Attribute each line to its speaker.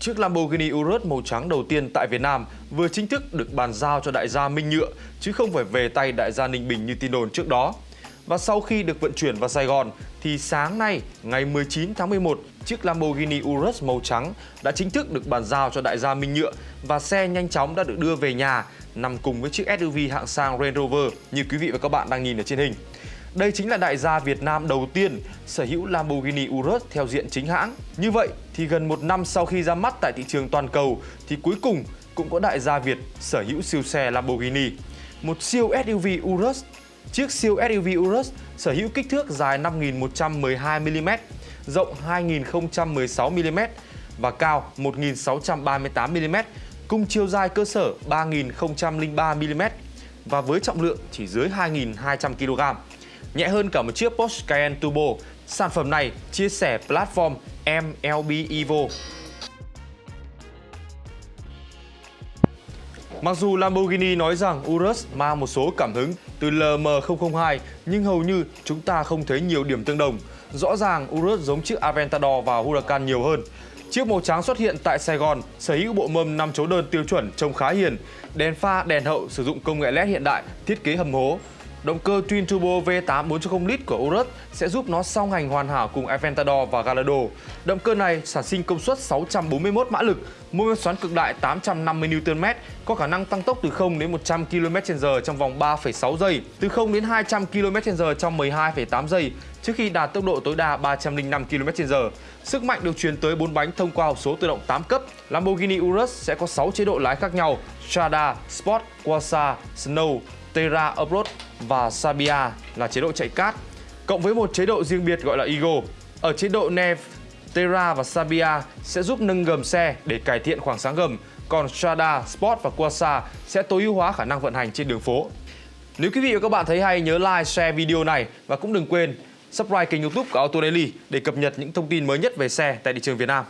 Speaker 1: Chiếc Lamborghini Urus màu trắng đầu tiên tại Việt Nam vừa chính thức được bàn giao cho đại gia Minh Nhựa chứ không phải về tay đại gia Ninh Bình như tin đồn trước đó. Và sau khi được vận chuyển vào Sài Gòn thì sáng nay ngày 19 tháng 11, chiếc Lamborghini Urus màu trắng đã chính thức được bàn giao cho đại gia Minh Nhựa và xe nhanh chóng đã được đưa về nhà nằm cùng với chiếc SUV hạng sang Range Rover như quý vị và các bạn đang nhìn ở trên hình. Đây chính là đại gia Việt Nam đầu tiên sở hữu Lamborghini Urus theo diện chính hãng. Như vậy thì gần một năm sau khi ra mắt tại thị trường toàn cầu thì cuối cùng cũng có đại gia Việt sở hữu siêu xe Lamborghini. Một siêu SUV Urus Chiếc siêu SUV Urus sở hữu kích thước dài 5.112mm, rộng 2.016mm và cao 1.638mm, cùng chiều dài cơ sở 3.003mm và với trọng lượng chỉ dưới 2.200kg nhẹ hơn cả một chiếc Porsche Cayenne Turbo. Sản phẩm này chia sẻ platform MLB Evo. Mặc dù Lamborghini nói rằng Urus mang một số cảm hứng từ LM002 nhưng hầu như chúng ta không thấy nhiều điểm tương đồng. Rõ ràng Urus giống chiếc Aventador và Huracan nhiều hơn. Chiếc màu trắng xuất hiện tại Sài Gòn, sở hữu bộ mâm 5 chấu đơn tiêu chuẩn trông khá hiền, đèn pha, đèn hậu sử dụng công nghệ LED hiện đại, thiết kế hầm hố, Động cơ Twin Turbo V8 4.0 lít của Urus sẽ giúp nó song hành hoàn hảo cùng Aventador và Gallardo. Động cơ này sản sinh công suất 641 mã lực, mô men xoắn cực đại 850 Nm, có khả năng tăng tốc từ 0 đến 100 km/h trong vòng 3,6 giây, từ 0 đến 200 km/h trong 12,8 giây trước khi đạt tốc độ tối đa 305 km/h. Sức mạnh được truyền tới 4 bánh thông qua hộp số tự động 8 cấp. Lamborghini Urus sẽ có 6 chế độ lái khác nhau: Strada, Sport, Quasar, Snow, Terra Offroad và Sabia là chế độ chạy cát cộng với một chế độ riêng biệt gọi là Ego. Ở chế độ Nev, Terra và Sabia sẽ giúp nâng gầm xe để cải thiện khoảng sáng gầm, còn Strada, Sport và Quasar sẽ tối ưu hóa khả năng vận hành trên đường phố. Nếu quý vị và các bạn thấy hay nhớ like, share video này và cũng đừng quên subscribe kênh youtube của Auto Daily để cập nhật những thông tin mới nhất về xe tại thị trường Việt Nam.